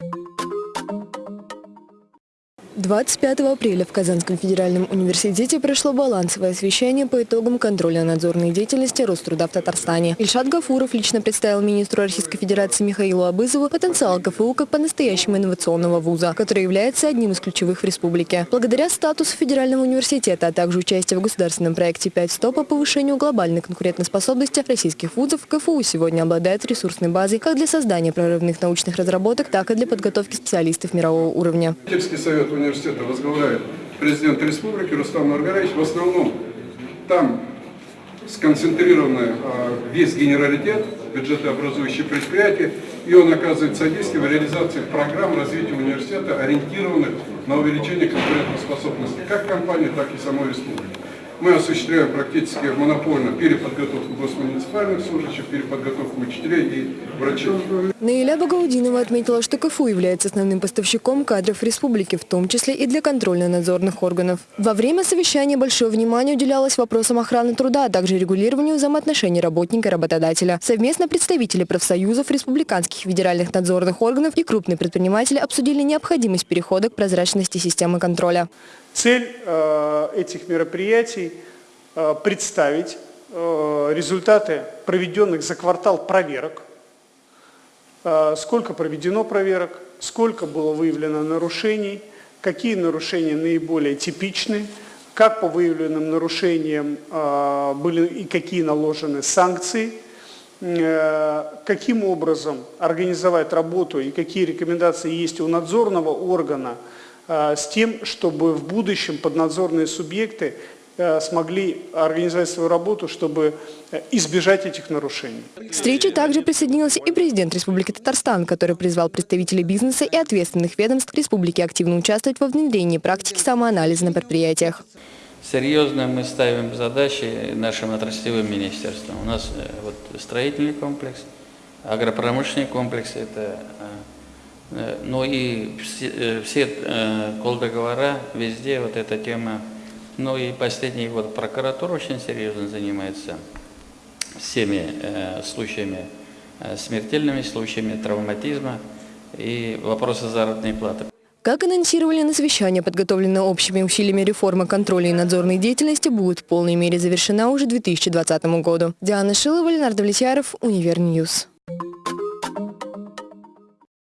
Thank you 25 апреля в Казанском федеральном университете прошло балансовое освещение по итогам контроля надзорной деятельности Роструда в Татарстане. Ильшат Гафуров лично представил министру Российской Федерации Михаилу Абызову потенциал КФУ как по-настоящему инновационного вуза, который является одним из ключевых в республике. Благодаря статусу федерального университета, а также участию в государственном проекте 5 100 по повышению глобальной конкурентоспособности российских вузов, КФУ сегодня обладает ресурсной базой как для создания прорывных научных разработок, так и для подготовки специалистов мирового уровня. совет университета возглавляет президент республики Рустам Маргарович. В основном там сконцентрированы а, весь генералитет, бюджетообразующие предприятия, и он оказывает содействие в реализации программ развития университета, ориентированных на увеличение конкурентоспособности как компании, так и самой республики. Мы осуществляем практически монопольно переподготовку госмуниципальных служащих, переподготовку учителей и врачей. Наиля Багаудинова отметила, что КФУ является основным поставщиком кадров республики, в том числе и для контрольно-надзорных органов. Во время совещания большое внимание уделялось вопросам охраны труда, а также регулированию взаимоотношений работника и работодателя. Совместно представители профсоюзов, республиканских федеральных надзорных органов и крупные предприниматели обсудили необходимость перехода к прозрачности системы контроля. Цель э, этих мероприятий представить э, результаты проведенных за квартал проверок, сколько проведено проверок, сколько было выявлено нарушений, какие нарушения наиболее типичны, как по выявленным нарушениям были и какие наложены санкции, каким образом организовать работу и какие рекомендации есть у надзорного органа Э, с тем, чтобы в будущем поднадзорные субъекты э, смогли организовать свою работу, чтобы э, избежать этих нарушений. К встрече также присоединился и президент Республики Татарстан, который призвал представителей бизнеса и ответственных ведомств республики активно участвовать во внедрении практики самоанализа на предприятиях. Серьезно мы ставим задачи нашим отраслевым министерствам. У нас вот строительный комплекс, агропромышленный комплекс – это Э, ну и все, э, все э, колдоговора, везде вот эта тема. Ну и последний год прокуратура очень серьезно занимается всеми случаями, смертельными случаями травматизма и вопросы заработной платы. Как анонсировали на совещании, подготовленная общими усилиями реформа контроля и надзорной деятельности будет в полной мере завершена уже к 2020 году. Диана Шилова, Ленар Довлетьяров, Univer News.